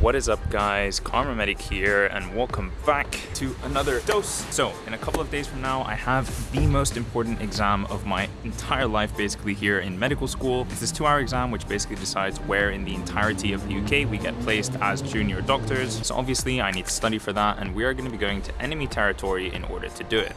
What is up guys, Karma Medic here and welcome back to another dose. So in a couple of days from now, I have the most important exam of my entire life basically here in medical school. It's this two hour exam which basically decides where in the entirety of the UK we get placed as junior doctors. So obviously I need to study for that and we are going to be going to enemy territory in order to do it.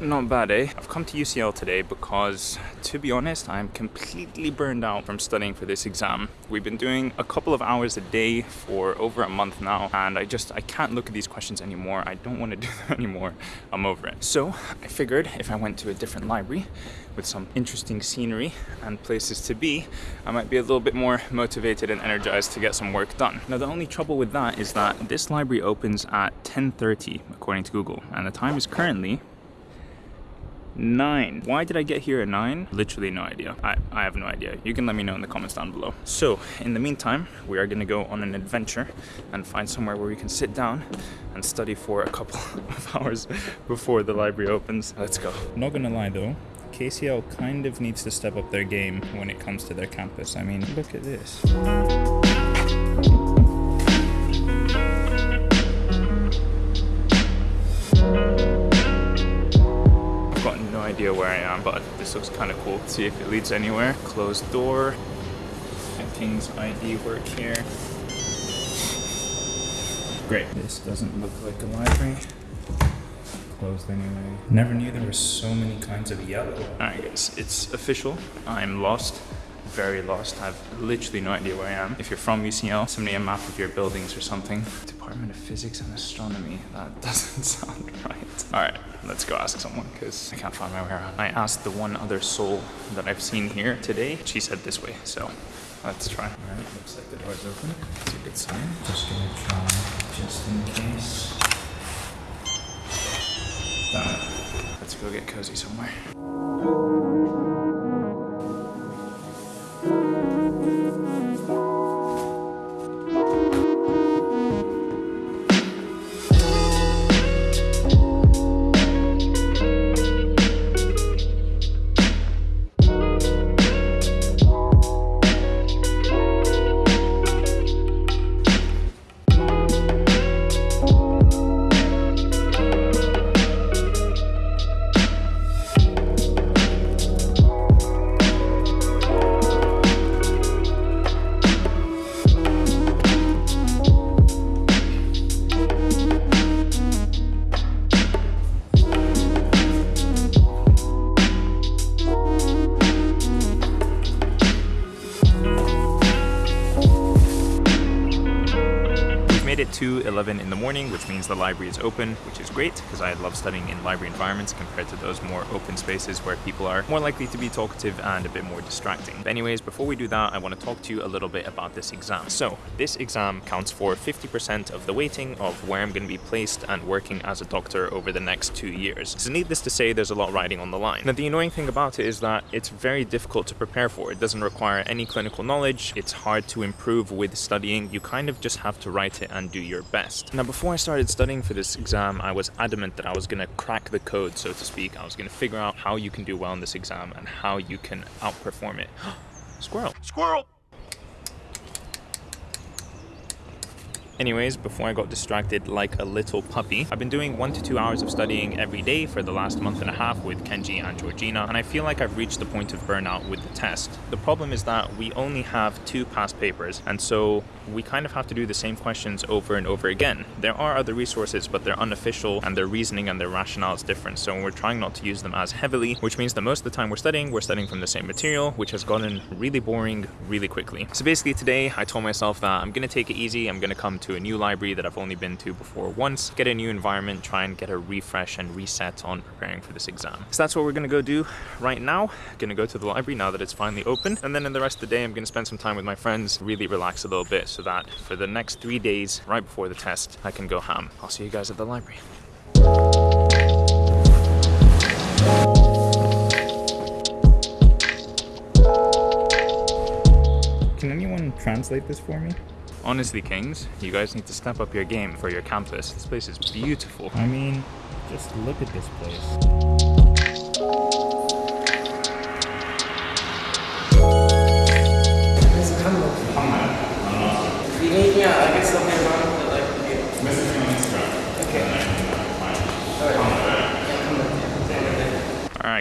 Not bad, eh? I've come to UCL today because, to be honest, I'm completely burned out from studying for this exam. We've been doing a couple of hours a day for over a month now, and I just, I can't look at these questions anymore. I don't want to do them anymore. I'm over it. So I figured if I went to a different library with some interesting scenery and places to be, I might be a little bit more motivated and energized to get some work done. Now, the only trouble with that is that this library opens at 10.30, according to Google, and the time is currently Nine. Why did I get here at nine? Literally no idea. I, I have no idea. You can let me know in the comments down below. So in the meantime, we are gonna go on an adventure and find somewhere where we can sit down and study for a couple of hours before the library opens. Let's go. Not gonna lie though, KCL kind of needs to step up their game when it comes to their campus. I mean, look at this. Am, but this looks kind of cool. Let's see if it leads anywhere. Closed door. King's ID work here. Great. This doesn't look like a library. Closed anyway. Never knew there were so many kinds of yellow. Alright guys, it's official. I'm lost very lost. I have literally no idea where I am. If you're from UCL, send me a map of your buildings or something. Department of Physics and Astronomy. That doesn't sound right. All right, let's go ask someone because I can't find my way around. I asked the one other soul that I've seen here today. She said this way, so let's try. All right, looks like the door's open. That's a good sign. Just gonna try just in case. Done. Let's go get cozy somewhere. Morning, which means the library is open, which is great because I love studying in library environments compared to those more open spaces where people are more likely to be talkative and a bit more distracting. But anyways, before we do that, I want to talk to you a little bit about this exam. So this exam counts for 50% of the weighting of where I'm going to be placed and working as a doctor over the next two years. So needless to say, there's a lot riding on the line. Now, the annoying thing about it is that it's very difficult to prepare for. It doesn't require any clinical knowledge. It's hard to improve with studying. You kind of just have to write it and do your best. Now before I started studying for this exam, I was adamant that I was going to crack the code, so to speak. I was going to figure out how you can do well in this exam and how you can outperform it. Squirrel! Squirrel! Anyways, before I got distracted like a little puppy, I've been doing one to two hours of studying every day for the last month and a half with Kenji and Georgina, and I feel like I've reached the point of burnout with the test. The problem is that we only have two past papers, and so we kind of have to do the same questions over and over again. There are other resources, but they're unofficial, and their reasoning and their rationale is different, so we're trying not to use them as heavily, which means that most of the time we're studying, we're studying from the same material, which has gotten really boring really quickly. So basically today, I told myself that I'm gonna take it easy, I'm gonna come to to a new library that I've only been to before once, get a new environment, try and get a refresh and reset on preparing for this exam. So that's what we're gonna go do right now. Gonna go to the library now that it's finally open. And then in the rest of the day, I'm gonna spend some time with my friends, really relax a little bit so that for the next three days, right before the test, I can go ham. I'll see you guys at the library. Can anyone translate this for me? Honestly, Kings, you guys need to step up your game for your campus. This place is beautiful. I mean, just look at this place.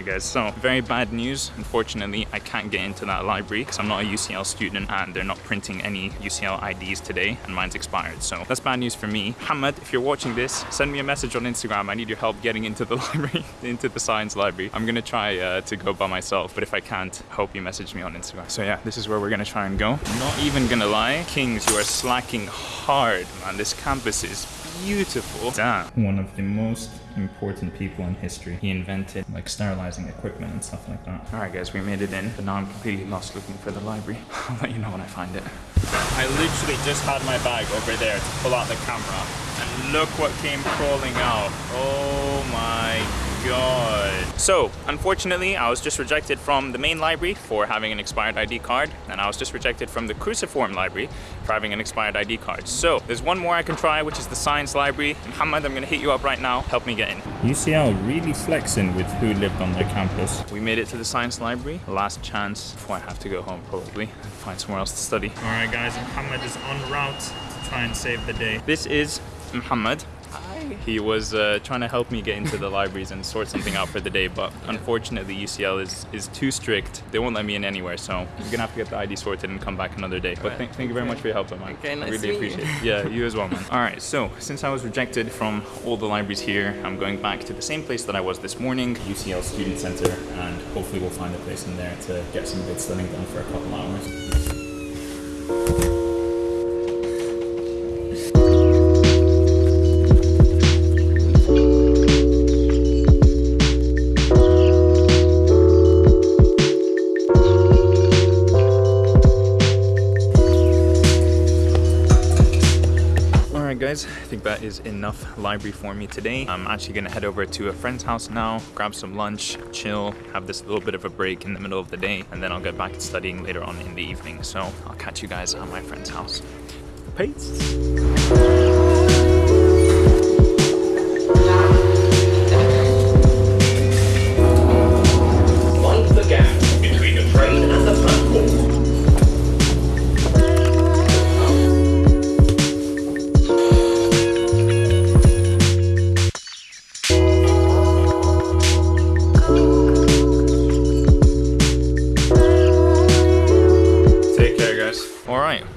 Guys, so very bad news. Unfortunately, I can't get into that library because I'm not a UCL student and they're not printing any UCL IDs today and mine's expired. So that's bad news for me. Hamad, if you're watching this, send me a message on Instagram. I need your help getting into the library, into the science library. I'm gonna try uh, to go by myself, but if I can't, hope you message me on Instagram. So yeah, this is where we're gonna try and go. Not even gonna lie, Kings, you are slacking hard, man. This campus is beautiful. Damn. One of the most important people in history. He invented like sterilizing equipment and stuff like that. All right, guys, we made it in, but now I'm completely lost looking for the library. I'll let you know when I find it. I literally just had my bag over there to pull out the camera, and look what came crawling out. Oh my god. So, unfortunately, I was just rejected from the main library for having an expired ID card, and I was just rejected from the cruciform library for having an expired ID card. So, there's one more I can try, which is the science library. Muhammad, I'm gonna hit you up right now. Help me get in. UCL really flexing with who lived on their campus. We made it to the science library. Last chance before I have to go home, probably, and find somewhere else to study. All right, guys, Muhammad is en route to try and save the day. This is Muhammad. He was uh, trying to help me get into the libraries and sort something out for the day, but unfortunately UCL is, is too strict. They won't let me in anywhere, so I'm gonna have to get the ID sorted and come back another day. But th thank you very much for your help, man. Okay, nice I really appreciate it. Yeah, you as well, man. All right, so since I was rejected from all the libraries here, I'm going back to the same place that I was this morning, UCL Student Center, and hopefully we'll find a place in there to get some good studying done for a couple hours. That is enough library for me today. I'm actually gonna head over to a friend's house now, grab some lunch, chill, have this little bit of a break in the middle of the day, and then I'll get back to studying later on in the evening. So I'll catch you guys at my friend's house. Peace!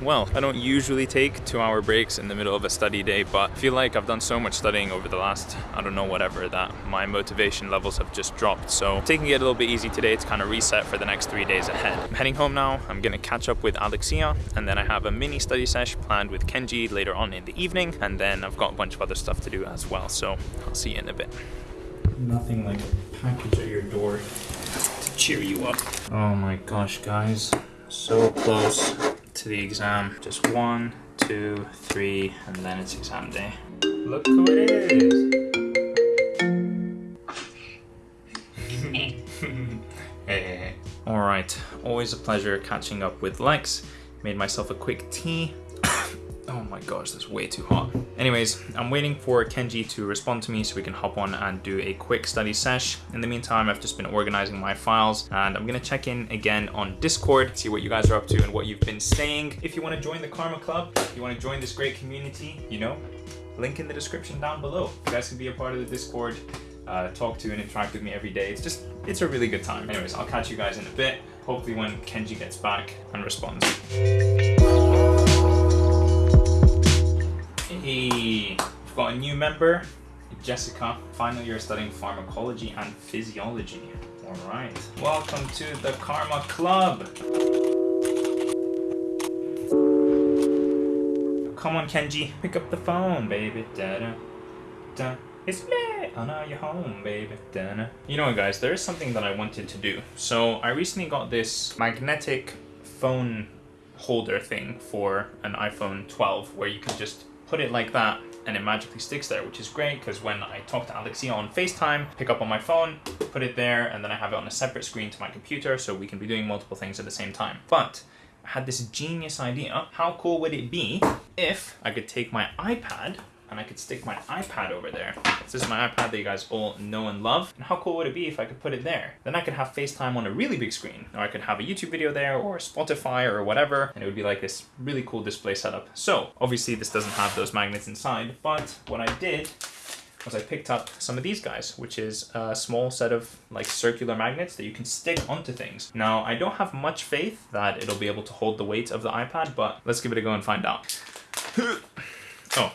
Well. I don't usually take two hour breaks in the middle of a study day, but I feel like I've done so much studying over the last, I don't know, whatever, that my motivation levels have just dropped. So taking it a little bit easy today to kind of reset for the next three days ahead. I'm heading home now. I'm gonna catch up with Alexia, and then I have a mini study sesh planned with Kenji later on in the evening, and then I've got a bunch of other stuff to do as well. So I'll see you in a bit. Nothing like a package at your door to cheer you up. Oh my gosh, guys. So close to the exam. Just one, two, three, and then it's exam day. Look who it is! hey. Alright, always a pleasure catching up with Lex. Made myself a quick tea Oh my gosh, that's way too hot. Anyways, I'm waiting for Kenji to respond to me so we can hop on and do a quick study sesh. In the meantime, I've just been organizing my files and I'm gonna check in again on Discord, see what you guys are up to and what you've been saying. If you wanna join the Karma Club, you wanna join this great community, you know, link in the description down below. You guys can be a part of the Discord, uh, talk to and interact with me every day. It's just, it's a really good time. Anyways, I'll catch you guys in a bit. Hopefully when Kenji gets back and responds. Hey, we've got a new member, Jessica. Finally, you're studying pharmacology and physiology. All right. Welcome to the Karma Club. Come on, Kenji. Pick up the phone, baby. Da -da. Da. It's me! Oh no, you're home, baby. Da -da. You know what, guys? There is something that I wanted to do. So, I recently got this magnetic phone holder thing for an iPhone 12 where you can just put it like that and it magically sticks there, which is great because when I talk to Alexia on FaceTime, pick up on my phone, put it there, and then I have it on a separate screen to my computer so we can be doing multiple things at the same time. But I had this genius idea. How cool would it be if I could take my iPad and I could stick my iPad over there. This is my iPad that you guys all know and love. And how cool would it be if I could put it there? Then I could have FaceTime on a really big screen, or I could have a YouTube video there, or Spotify, or whatever, and it would be like this really cool display setup. So, obviously this doesn't have those magnets inside, but what I did was I picked up some of these guys, which is a small set of like circular magnets that you can stick onto things. Now, I don't have much faith that it'll be able to hold the weight of the iPad, but let's give it a go and find out. oh,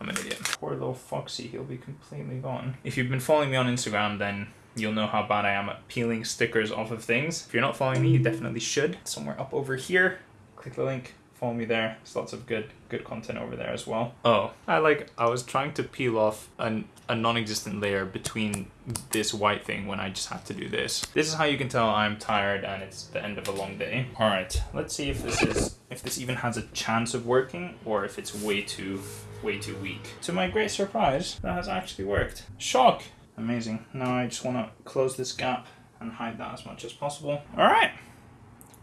I'm an idiot. Poor little Foxy, he'll be completely gone. If you've been following me on Instagram, then you'll know how bad I am at peeling stickers off of things. If you're not following me, you definitely should. Somewhere up over here, click the link, follow me there. There's lots of good good content over there as well. Oh, I like I was trying to peel off an, a non-existent layer between this white thing when I just had to do this. This is how you can tell I'm tired and it's the end of a long day. All right, let's see if this is if this even has a chance of working or if it's way too way too weak. To my great surprise, that has actually worked. Shock! Amazing. Now I just want to close this gap and hide that as much as possible. All right.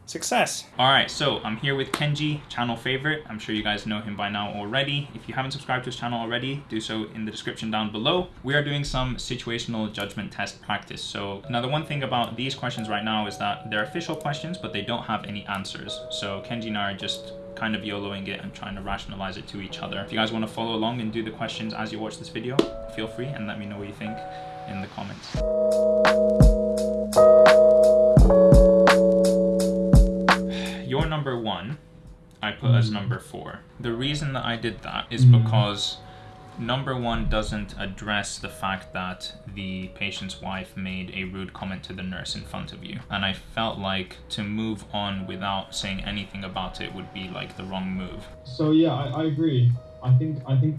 Success. All right, so I'm here with Kenji, channel favorite. I'm sure you guys know him by now already. If you haven't subscribed to his channel already, do so in the description down below. We are doing some situational judgment test practice. So now the one thing about these questions right now is that they're official questions, but they don't have any answers. So Kenji and I are just kind of YOLOing it and trying to rationalize it to each other. If you guys want to follow along and do the questions as you watch this video, feel free and let me know what you think in the comments. Your number one, I put as mm. number four. The reason that I did that is mm. because number one doesn't address the fact that the patient's wife made a rude comment to the nurse in front of you. And I felt like to move on without saying anything about it would be like the wrong move. So yeah, I, I agree. I think I think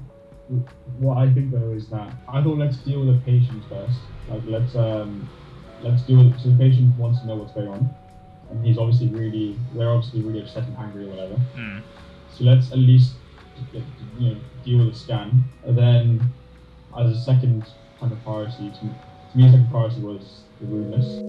what I think though is that I thought let's deal with the patient first. Like let's um let's deal with so the patient wants to know what's going on, and he's obviously really they're obviously really upset and angry or whatever. Mm. So let's at least you know deal with the scan, and then as a second kind of priority to, to me, a second priority was the rudeness.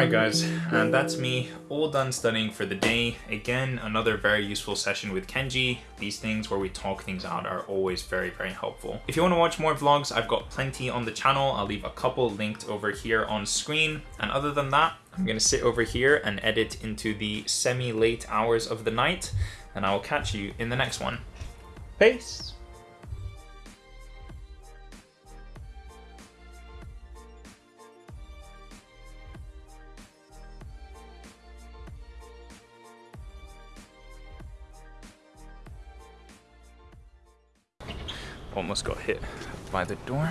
Alright guys, and that's me all done studying for the day. Again, another very useful session with Kenji. These things where we talk things out are always very, very helpful. If you want to watch more vlogs, I've got plenty on the channel. I'll leave a couple linked over here on screen. And other than that, I'm gonna sit over here and edit into the semi-late hours of the night, and I will catch you in the next one. Peace! Almost got hit by the door.